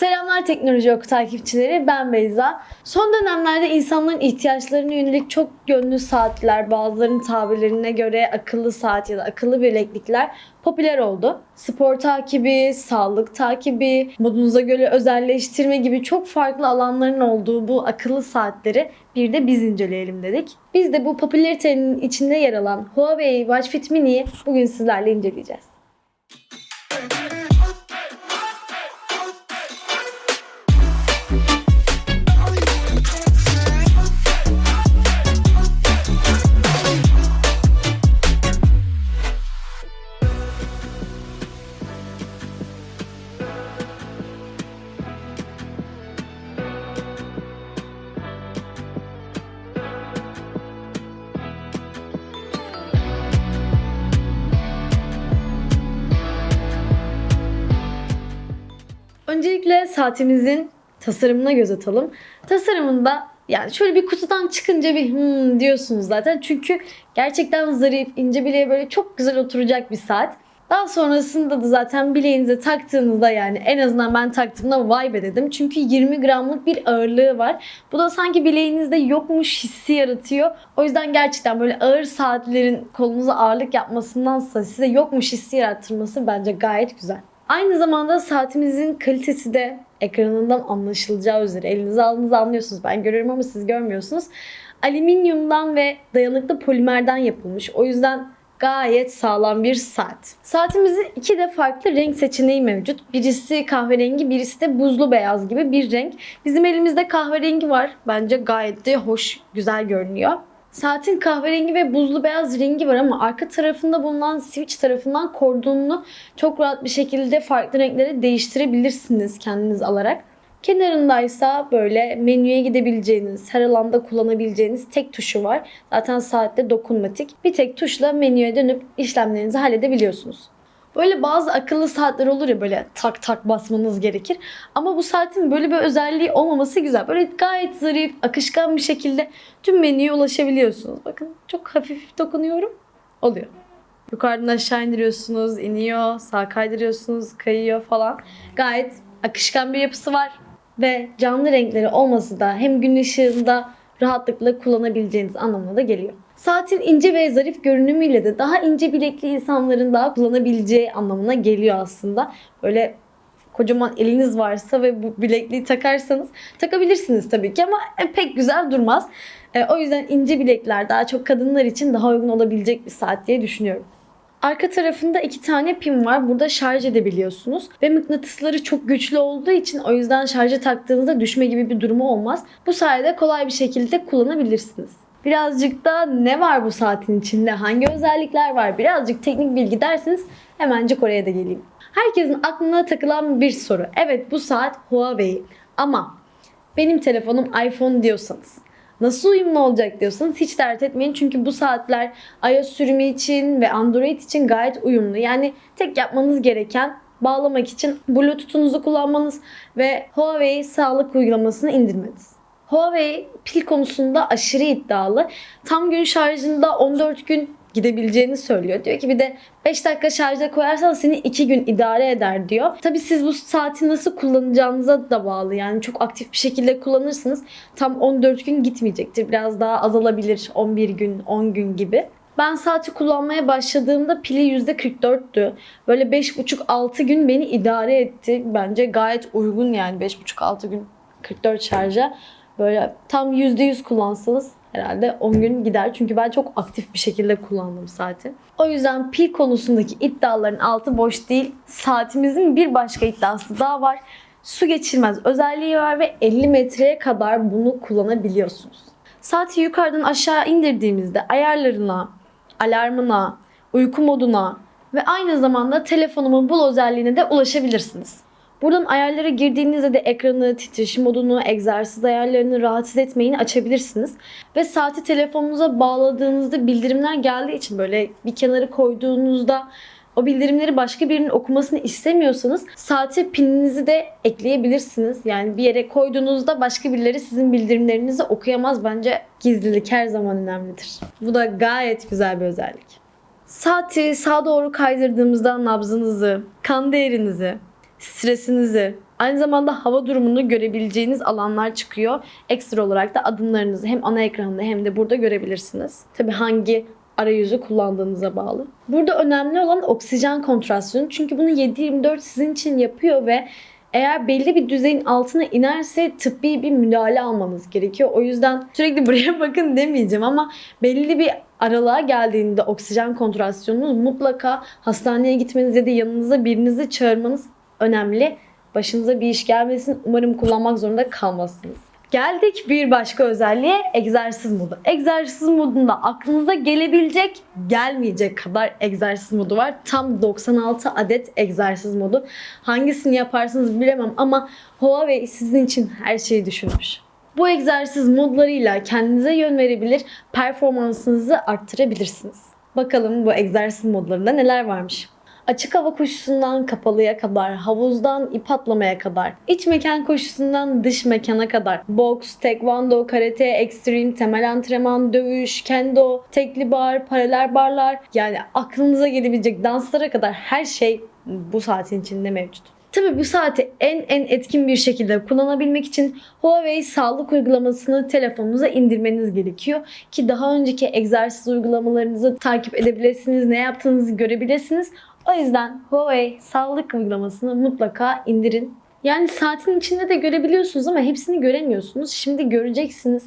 Selamlar Teknoloji Oku takipçileri, ben Beyza. Son dönemlerde insanların ihtiyaçlarına yönelik çok yönlü saatler, bazılarının tabirlerine göre akıllı saat ya da akıllı bileklikler popüler oldu. Spor takibi, sağlık takibi, modunuza göre özelleştirme gibi çok farklı alanların olduğu bu akıllı saatleri bir de biz inceleyelim dedik. Biz de bu popülaritenin içinde yer alan Huawei Watch Fit Mini'yi bugün sizlerle inceleyeceğiz. Öncelikle saatimizin tasarımına göz atalım. Tasarımında yani şöyle bir kutudan çıkınca bir hmm diyorsunuz zaten. Çünkü gerçekten zarif, ince bileğe böyle çok güzel oturacak bir saat. Daha sonrasında da zaten bileğinize taktığınızda yani en azından ben taktığımda vay be dedim. Çünkü 20 gramlık bir ağırlığı var. Bu da sanki bileğinizde yokmuş hissi yaratıyor. O yüzden gerçekten böyle ağır saatlerin kolunuza ağırlık yapmasındansa size yokmuş hissi yarattırması bence gayet güzel. Aynı zamanda saatimizin kalitesi de ekranından anlaşılacağı üzere elinize aldığınızı anlıyorsunuz. Ben görüyorum ama siz görmüyorsunuz. Alüminyumdan ve dayanıklı polimerden yapılmış. O yüzden gayet sağlam bir saat. Saatimizin iki de farklı renk seçeneği mevcut. Birisi kahverengi, birisi de buzlu beyaz gibi bir renk. Bizim elimizde kahverengi var. Bence gayet de hoş, güzel görünüyor. Saatin kahverengi ve buzlu beyaz rengi var ama arka tarafında bulunan switch tarafından kordonunu çok rahat bir şekilde farklı renklere değiştirebilirsiniz kendiniz alarak. Kenarındaysa böyle menüye gidebileceğiniz, her alanda kullanabileceğiniz tek tuşu var. Zaten saatte dokunmatik. Bir tek tuşla menüye dönüp işlemlerinizi halledebiliyorsunuz. Böyle bazı akıllı saatler olur ya böyle tak tak basmanız gerekir. Ama bu saatin böyle bir özelliği olmaması güzel. Böyle gayet zarif, akışkan bir şekilde tüm menüye ulaşabiliyorsunuz. Bakın çok hafif dokunuyorum. Oluyor. Yukarıdan aşağı indiriyorsunuz, iniyor, sağ kaydırıyorsunuz, kayıyor falan. Gayet akışkan bir yapısı var. Ve canlı renkleri olması da hem gün ışığında rahatlıkla kullanabileceğiniz anlamına da geliyor. Saatin ince ve zarif görünümüyle de daha ince bilekli insanların daha kullanabileceği anlamına geliyor aslında. Böyle kocaman eliniz varsa ve bu bilekliği takarsanız takabilirsiniz tabii ki ama e, pek güzel durmaz. E, o yüzden ince bilekler daha çok kadınlar için daha uygun olabilecek bir saat diye düşünüyorum. Arka tarafında iki tane pin var. Burada şarj edebiliyorsunuz. Ve mıknatısları çok güçlü olduğu için o yüzden şarja taktığınızda düşme gibi bir durumu olmaz. Bu sayede kolay bir şekilde kullanabilirsiniz. Birazcık da ne var bu saatin içinde? Hangi özellikler var? Birazcık teknik bilgi derseniz hemencik oraya da geleyim. Herkesin aklına takılan bir soru. Evet bu saat Huawei ama benim telefonum iPhone diyorsanız nasıl uyumlu olacak diyorsanız hiç dert etmeyin. Çünkü bu saatler iOS sürümü için ve Android için gayet uyumlu. Yani tek yapmanız gereken bağlamak için Bluetooth'unuzu kullanmanız ve Huawei sağlık uygulamasını indirmeniz. Huawei pil konusunda aşırı iddialı. Tam gün şarjında 14 gün gidebileceğini söylüyor. Diyor ki bir de 5 dakika şarja koyarsan seni 2 gün idare eder diyor. Tabi siz bu saati nasıl kullanacağınıza da bağlı. Yani çok aktif bir şekilde kullanırsınız. Tam 14 gün gitmeyecektir. Biraz daha azalabilir. 11 gün, 10 gün gibi. Ben saati kullanmaya başladığımda pili %44'tü. Böyle 5,5-6 gün beni idare etti. Bence gayet uygun yani 5,5-6 gün 44 şarja. Böyle tam %100 kullansanız herhalde 10 gün gider. Çünkü ben çok aktif bir şekilde kullandım saati. O yüzden pil konusundaki iddiaların altı boş değil. Saatimizin bir başka iddiası daha var. Su geçirmez özelliği var ve 50 metreye kadar bunu kullanabiliyorsunuz. Saati yukarıdan aşağı indirdiğimizde ayarlarına, alarmına, uyku moduna ve aynı zamanda telefonumun bul özelliğine de ulaşabilirsiniz. Buradan ayarlara girdiğinizde de ekranı, titreşim modunu, egzersiz ayarlarını rahatsız etmeyini açabilirsiniz. Ve saati telefonunuza bağladığınızda bildirimler geldiği için böyle bir kenara koyduğunuzda o bildirimleri başka birinin okumasını istemiyorsanız saate pininizi de ekleyebilirsiniz. Yani bir yere koyduğunuzda başka birileri sizin bildirimlerinizi okuyamaz. Bence gizlilik her zaman önemlidir. Bu da gayet güzel bir özellik. Saati sağa doğru kaydırdığımızda nabzınızı, kan değerinizi, stresinizi, Aynı zamanda hava durumunu görebileceğiniz alanlar çıkıyor. Ekstra olarak da adımlarınızı hem ana ekranda hem de burada görebilirsiniz. Tabii hangi arayüzü kullandığınıza bağlı. Burada önemli olan oksijen kontrasyonu. Çünkü bunu 7-24 sizin için yapıyor ve eğer belli bir düzeyin altına inerse tıbbi bir müdahale almanız gerekiyor. O yüzden sürekli buraya bakın demeyeceğim ama belli bir aralığa geldiğinde oksijen kontrasyonunuz mutlaka hastaneye gitmeniz ya da yanınıza birinizi çağırmanız önemli. Başınıza bir iş gelmesin. Umarım kullanmak zorunda kalmazsınız. Geldik bir başka özelliğe egzersiz modu. Egzersiz modunda aklınıza gelebilecek, gelmeyecek kadar egzersiz modu var. Tam 96 adet egzersiz modu. Hangisini yaparsınız bilemem ama Huawei sizin için her şeyi düşünmüş. Bu egzersiz modlarıyla kendinize yön verebilir, performansınızı arttırabilirsiniz. Bakalım bu egzersiz modlarında neler varmış. Açık hava koşusundan kapalıya kadar, havuzdan ip atlamaya kadar, iç mekan koşusundan dış mekana kadar, boks, tekvando, karate, ekstrem, temel antrenman, dövüş, kendo, tekli bar, paralel barlar yani aklınıza gelebilecek danslara kadar her şey bu saatin içinde mevcut. Tabii bu saati en en etkin bir şekilde kullanabilmek için Huawei sağlık uygulamasını telefonunuza indirmeniz gerekiyor. Ki daha önceki egzersiz uygulamalarınızı takip edebilirsiniz, ne yaptığınızı görebilirsiniz. O yüzden Huawei sağlık uygulamasını mutlaka indirin. Yani saatin içinde de görebiliyorsunuz ama hepsini göremiyorsunuz. Şimdi göreceksiniz.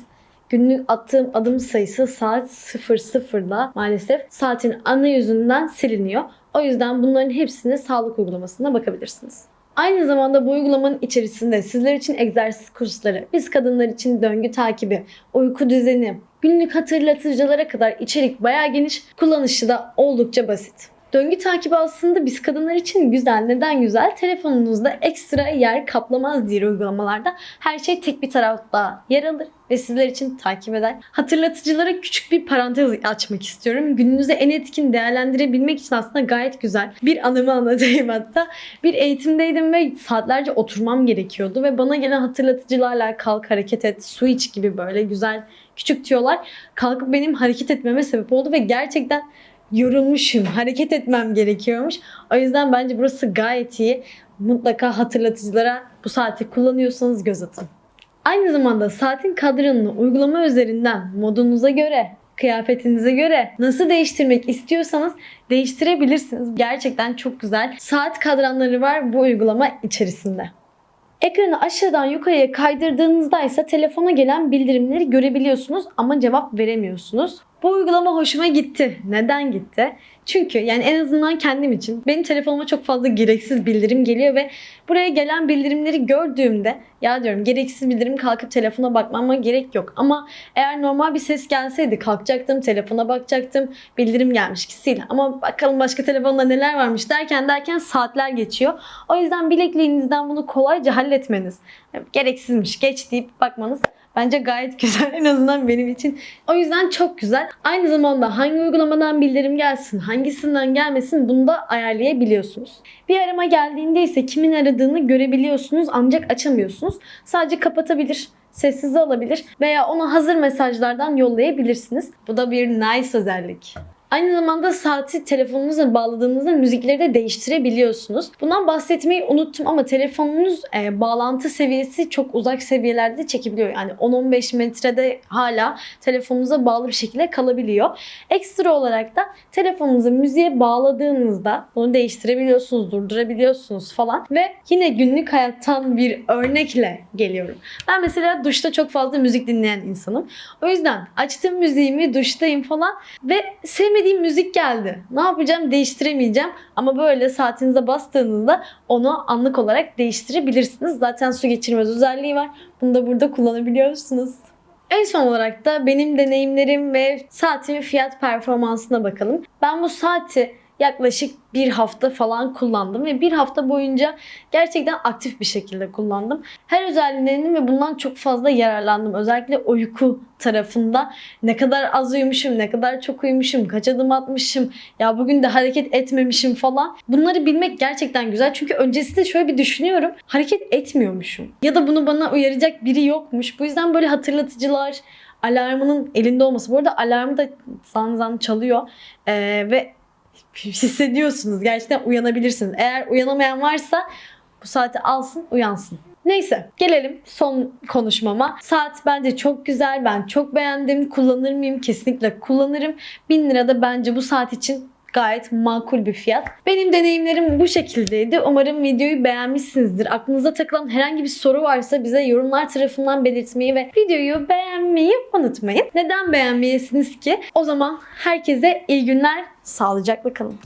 Günlük attığım adım sayısı saat 00'da maalesef saatin ana yüzünden siliniyor. O yüzden bunların hepsini sağlık uygulamasına bakabilirsiniz. Aynı zamanda bu uygulamanın içerisinde sizler için egzersiz kursları, biz kadınlar için döngü takibi, uyku düzeni, günlük hatırlatıcılara kadar içerik bayağı geniş, kullanışı da oldukça basit. Döngü takibi aslında biz kadınlar için güzel. Neden güzel? Telefonunuzda ekstra yer kaplamaz diğer uygulamalarda. Her şey tek bir tarafta yer alır ve sizler için takip eder. Hatırlatıcılara küçük bir parantez açmak istiyorum. Gününüzü en etkin değerlendirebilmek için aslında gayet güzel. Bir anımı anlatayım hatta. Bir eğitimdeydim ve saatlerce oturmam gerekiyordu ve bana gelen hatırlatıcılarla kalk hareket et, su iç gibi böyle güzel küçük tüyolar kalkıp benim hareket etmeme sebep oldu ve gerçekten yorulmuşum, hareket etmem gerekiyormuş. O yüzden bence burası gayet iyi. Mutlaka hatırlatıcılara bu saati kullanıyorsanız göz atın. Aynı zamanda saatin kadranını uygulama üzerinden modunuza göre, kıyafetinize göre nasıl değiştirmek istiyorsanız değiştirebilirsiniz. Gerçekten çok güzel saat kadranları var bu uygulama içerisinde. Ekranı aşağıdan yukarıya kaydırdığınızda ise telefona gelen bildirimleri görebiliyorsunuz ama cevap veremiyorsunuz. Bu uygulama hoşuma gitti. Neden gitti? Çünkü yani en azından kendim için benim telefonuma çok fazla gereksiz bildirim geliyor ve buraya gelen bildirimleri gördüğümde ya diyorum gereksiz bildirim kalkıp telefona bakmama gerek yok. Ama eğer normal bir ses gelseydi kalkacaktım, telefona bakacaktım, bildirim gelmiş ki Ama bakalım başka telefonda neler varmış derken derken saatler geçiyor. O yüzden bilekliğinizden bunu kolayca halletmeniz, gereksizmiş geç deyip bakmanız Bence gayet güzel en azından benim için. O yüzden çok güzel. Aynı zamanda hangi uygulamadan bildirim gelsin, hangisinden gelmesin bunu da ayarlayabiliyorsunuz. Bir arama geldiğinde ise kimin aradığını görebiliyorsunuz ancak açamıyorsunuz. Sadece kapatabilir, sessize alabilir veya ona hazır mesajlardan yollayabilirsiniz. Bu da bir nice özellik. Aynı zamanda saati telefonunuza bağladığınızda müzikleri de değiştirebiliyorsunuz. Bundan bahsetmeyi unuttum ama telefonunuz e, bağlantı seviyesi çok uzak seviyelerde çekebiliyor. Yani 10-15 metrede hala telefonunuza bağlı bir şekilde kalabiliyor. Ekstra olarak da telefonunuzu müziğe bağladığınızda bunu değiştirebiliyorsunuz, durdurabiliyorsunuz falan. Ve yine günlük hayattan bir örnekle geliyorum. Ben mesela duşta çok fazla müzik dinleyen insanım. O yüzden açtım müziğimi, duştayım falan ve sevmediğim sevmediğim müzik geldi. Ne yapacağım? Değiştiremeyeceğim. Ama böyle saatinize bastığınızda onu anlık olarak değiştirebilirsiniz. Zaten su geçirmez özelliği var. Bunu da burada kullanabiliyorsunuz. En son olarak da benim deneyimlerim ve saatimin fiyat performansına bakalım. Ben bu saati yaklaşık bir hafta falan kullandım ve bir hafta boyunca gerçekten aktif bir şekilde kullandım. Her özelliğinin ve bundan çok fazla yararlandım. Özellikle uyku tarafında ne kadar az uyumuşum, ne kadar çok uyumuşum, kaç adım atmışım, ya bugün de hareket etmemişim falan. Bunları bilmek gerçekten güzel. Çünkü öncesinde şöyle bir düşünüyorum. Hareket etmiyormuşum. Ya da bunu bana uyaracak biri yokmuş. Bu yüzden böyle hatırlatıcılar, alarmının elinde olması. Bu arada alarmı da zan zan çalıyor. Ee, ve hissediyorsunuz. Gerçekten uyanabilirsiniz. Eğer uyanamayan varsa Bu saati alsın uyansın. Neyse gelelim son konuşmama. Saat bence çok güzel. Ben çok beğendim. Kullanır mıyım? Kesinlikle kullanırım. 1000 lira da bence bu saat için gayet makul bir fiyat. Benim deneyimlerim bu şekildeydi. Umarım videoyu beğenmişsinizdir. Aklınıza takılan herhangi bir soru varsa bize yorumlar tarafından belirtmeyi ve videoyu beğenmeyi unutmayın. Neden beğenmeyesiniz ki? O zaman herkese iyi günler. Sağlıcakla kalın.